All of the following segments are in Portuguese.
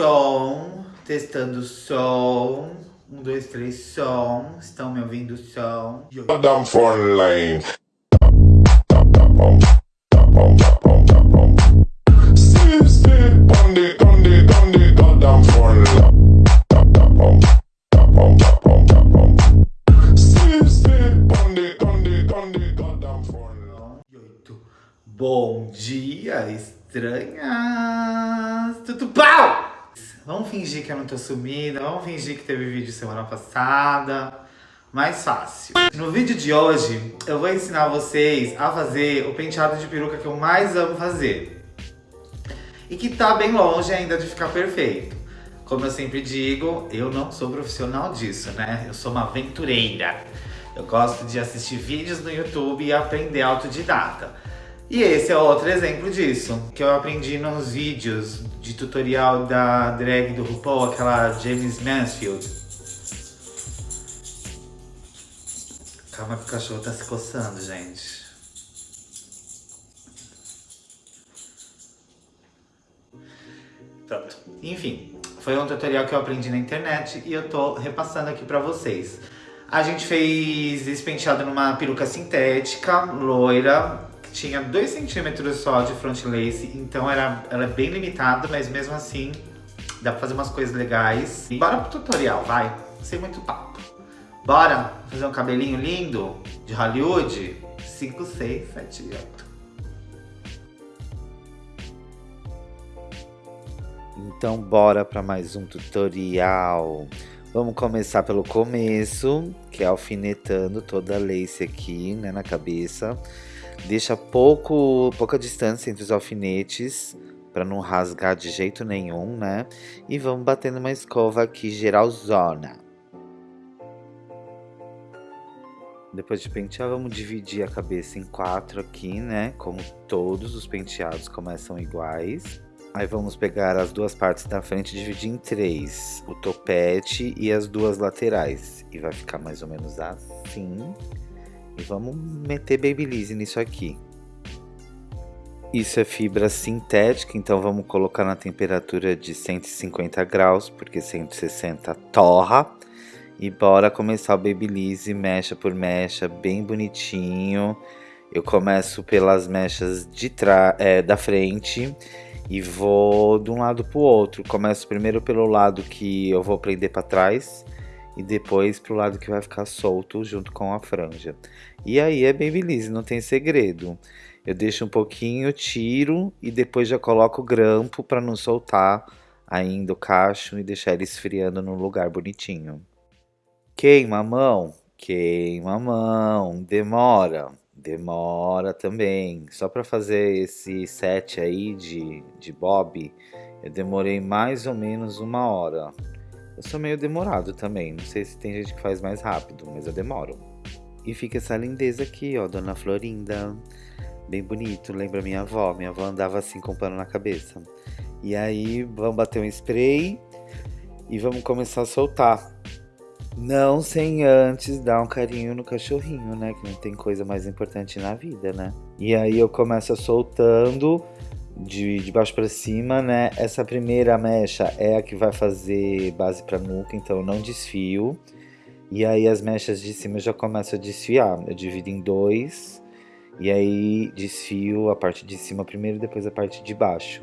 som, testando som. Um, dois, três, som. Estão me ouvindo som? Down front lane. Sit, sit on the, on the, on the goddamn front line. Sit, sit on the, on the, on the goddamn front line. E oito. Bom dia, estranhas! Tudo pau! Vamos fingir que eu não tô sumida, vamos fingir que teve vídeo semana passada. Mais fácil. No vídeo de hoje, eu vou ensinar vocês a fazer o penteado de peruca que eu mais amo fazer. E que tá bem longe ainda de ficar perfeito. Como eu sempre digo, eu não sou profissional disso, né? Eu sou uma aventureira. Eu gosto de assistir vídeos no YouTube e aprender autodidata. E esse é outro exemplo disso, que eu aprendi nos vídeos de tutorial da drag do RuPaul, aquela James Mansfield. Calma que o cachorro tá se coçando, gente. Pronto. Enfim, foi um tutorial que eu aprendi na internet e eu tô repassando aqui pra vocês. A gente fez esse penteado numa peruca sintética, loira, tinha 2 centímetros só de front lace, então era, ela é bem limitada, mas mesmo assim dá pra fazer umas coisas legais. E bora pro tutorial, vai, sem muito papo. Bora fazer um cabelinho lindo de Hollywood? 5, 6, 7, 8. Então bora para mais um tutorial. Vamos começar pelo começo, que é alfinetando toda a lace aqui, né, na cabeça. Deixa pouco, pouca distância entre os alfinetes, para não rasgar de jeito nenhum, né? E vamos batendo uma escova aqui, geralzona. Depois de pentear, vamos dividir a cabeça em quatro aqui, né? Como todos os penteados começam iguais. Aí vamos pegar as duas partes da frente e dividir em três. O topete e as duas laterais. E vai ficar mais ou menos assim. Vamos meter Babyliss nisso aqui. Isso é fibra sintética, então vamos colocar na temperatura de 150 graus, porque 160 torra. E bora começar o Babyliss mecha por mecha, bem bonitinho. Eu começo pelas mechas de é, da frente e vou de um lado para o outro. Começo primeiro pelo lado que eu vou prender para trás e depois pro lado que vai ficar solto junto com a franja. E aí é Babyliss, não tem segredo. Eu deixo um pouquinho, tiro e depois já coloco o grampo para não soltar ainda o cacho e deixar ele esfriando no lugar bonitinho. Queima a mão? Queima a mão, demora. Demora também. Só para fazer esse set aí de, de bob, eu demorei mais ou menos uma hora. Eu sou meio demorado também, não sei se tem gente que faz mais rápido, mas eu demoro. E fica essa lindeza aqui, ó, Dona Florinda. Bem bonito, lembra minha avó. Minha avó andava assim com pano na cabeça. E aí, vamos bater um spray e vamos começar a soltar. Não sem antes dar um carinho no cachorrinho, né? Que não tem coisa mais importante na vida, né? E aí eu começo soltando de, de baixo para cima, né? Essa primeira mecha é a que vai fazer base para nuca, então eu não desfio. E aí as mechas de cima eu já começo a desfiar. Eu divido em dois. E aí desfio a parte de cima primeiro depois a parte de baixo.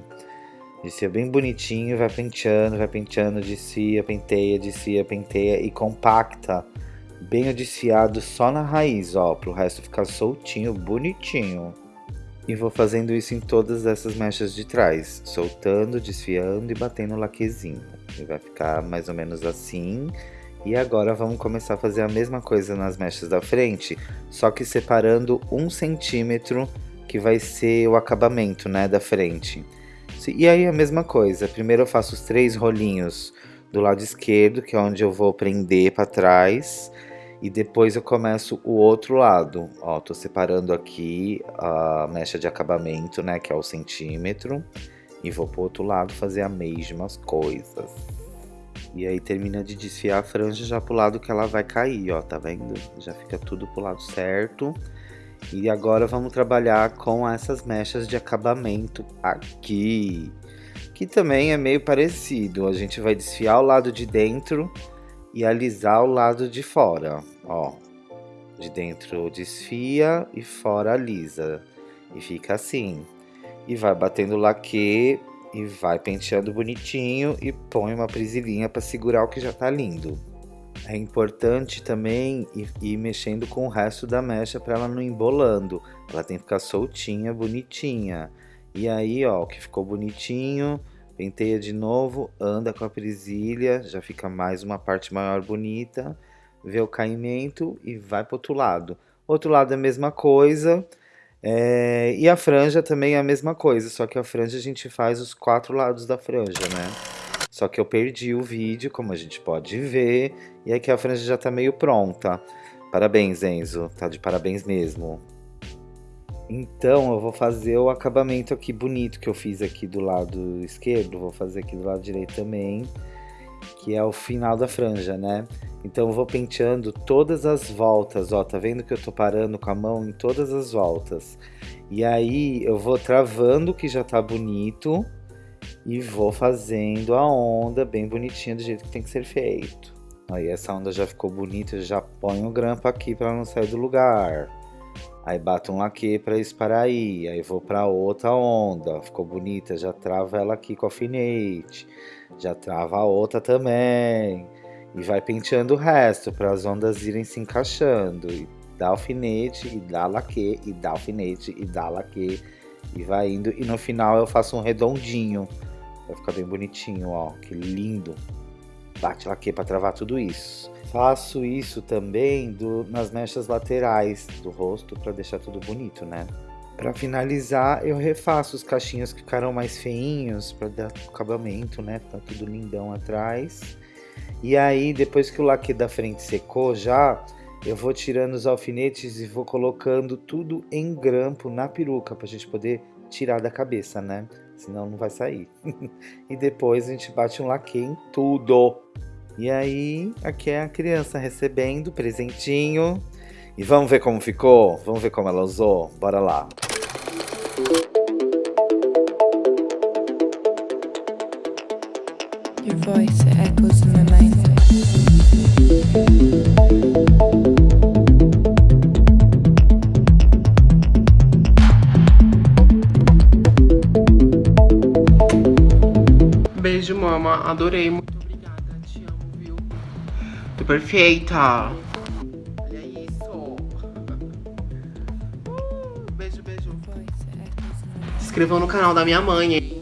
Descia bem bonitinho, vai penteando, vai penteando, descia, penteia, descia, penteia e compacta bem o desfiado só na raiz, ó, pro resto ficar soltinho, bonitinho. E vou fazendo isso em todas essas mechas de trás, soltando, desfiando e batendo o laquezinho. E vai ficar mais ou menos assim. E agora vamos começar a fazer a mesma coisa nas mechas da frente, só que separando um centímetro, que vai ser o acabamento, né, da frente. E aí a mesma coisa, primeiro eu faço os três rolinhos do lado esquerdo, que é onde eu vou prender para trás, e depois eu começo o outro lado. Ó, tô separando aqui a mecha de acabamento, né, que é o centímetro, e vou pro outro lado fazer as mesmas coisas. E aí termina de desfiar a franja já pro lado que ela vai cair, ó, tá vendo? Já fica tudo pro lado certo. E agora vamos trabalhar com essas mechas de acabamento aqui, que também é meio parecido. A gente vai desfiar o lado de dentro e alisar o lado de fora, ó. De dentro desfia e fora alisa. E fica assim. E vai batendo laque e vai penteando bonitinho e põe uma prisilinha para segurar o que já tá lindo. É importante também ir, ir mexendo com o resto da mecha para ela não embolando. Ela tem que ficar soltinha, bonitinha. E aí, ó, o que ficou bonitinho, penteia de novo, anda com a presilha, já fica mais uma parte maior bonita, vê o caimento e vai pro outro lado. Outro lado é a mesma coisa, é, e a franja também é a mesma coisa, só que a franja a gente faz os quatro lados da franja, né? Só que eu perdi o vídeo, como a gente pode ver, e aqui a franja já tá meio pronta. Parabéns, Enzo, tá de parabéns mesmo. Então eu vou fazer o acabamento aqui bonito que eu fiz aqui do lado esquerdo, vou fazer aqui do lado direito também, que é o final da franja, né? Então eu vou penteando todas as voltas, ó, tá vendo que eu tô parando com a mão em todas as voltas. E aí eu vou travando que já tá bonito e vou fazendo a onda bem bonitinha do jeito que tem que ser feito. Aí essa onda já ficou bonita, já ponho o grampo aqui para não sair do lugar. Aí bato um laque para isso aí. Aí vou para outra onda. Ficou bonita, já trava ela aqui com alfinete. Já trava a outra também. E vai penteando o resto para as ondas irem se encaixando. E dá alfinete, e dá laque, e dá alfinete, e dá laque. E vai indo. E no final eu faço um redondinho. Vai ficar bem bonitinho, ó. Que lindo. Bate laque para travar tudo isso. Faço isso também do, nas mechas laterais do rosto para deixar tudo bonito, né? Para finalizar, eu refaço os cachinhos que ficaram mais feinhos para dar acabamento, né? Tá tudo lindão atrás. E aí, depois que o laque da frente secou já, eu vou tirando os alfinetes e vou colocando tudo em grampo na peruca pra gente poder tirar da cabeça, né? Senão não vai sair. e depois a gente bate um laque em tudo. E aí, aqui é a criança recebendo presentinho. E vamos ver como ficou? Vamos ver como ela usou? Bora lá. Your voice echoes in my mind. Beijo, mama. Adorei. Muito perfeita. Olha isso. Uh, beijo, beijo. Se inscrevam no canal da minha mãe?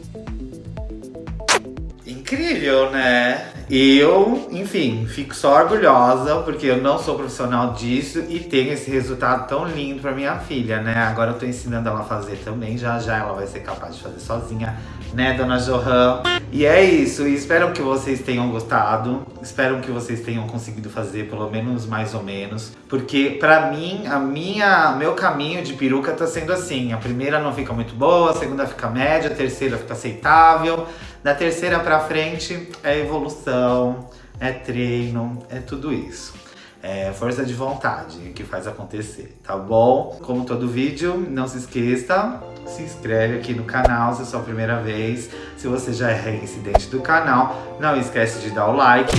Incrível, né? Eu, enfim, fico só orgulhosa porque eu não sou profissional disso e tenho esse resultado tão lindo pra minha filha, né? Agora eu tô ensinando ela a fazer também, já já ela vai ser capaz de fazer sozinha, né, dona Johan? E é isso, espero que vocês tenham gostado, espero que vocês tenham conseguido fazer pelo menos mais ou menos, porque pra mim, a minha, meu caminho de peruca tá sendo assim, a primeira não fica muito boa, a segunda fica média, a terceira fica aceitável, da terceira pra frente é evolução, é treino, é tudo isso. É força de vontade que faz acontecer, tá bom? Como todo vídeo, não se esqueça, se inscreve aqui no canal se é a sua primeira vez. Se você já é reincidente do canal, não esquece de dar o like.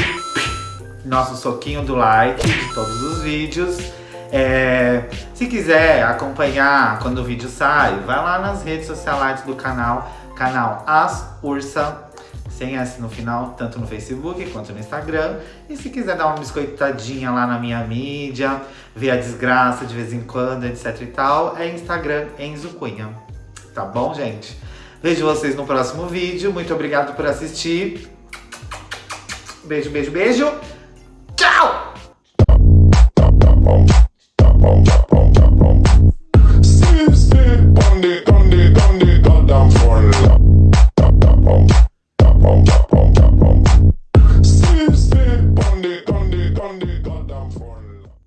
Nosso soquinho do like de todos os vídeos. É, se quiser acompanhar quando o vídeo sai, vai lá nas redes sociais do canal canal As Ursa, sem S no final, tanto no Facebook quanto no Instagram. E se quiser dar uma biscoitadinha lá na minha mídia, ver a desgraça de vez em quando, etc e tal, é Instagram Enzo Cunha. Tá bom, gente? Vejo vocês no próximo vídeo. Muito obrigado por assistir. Beijo, beijo, beijo. Tchau!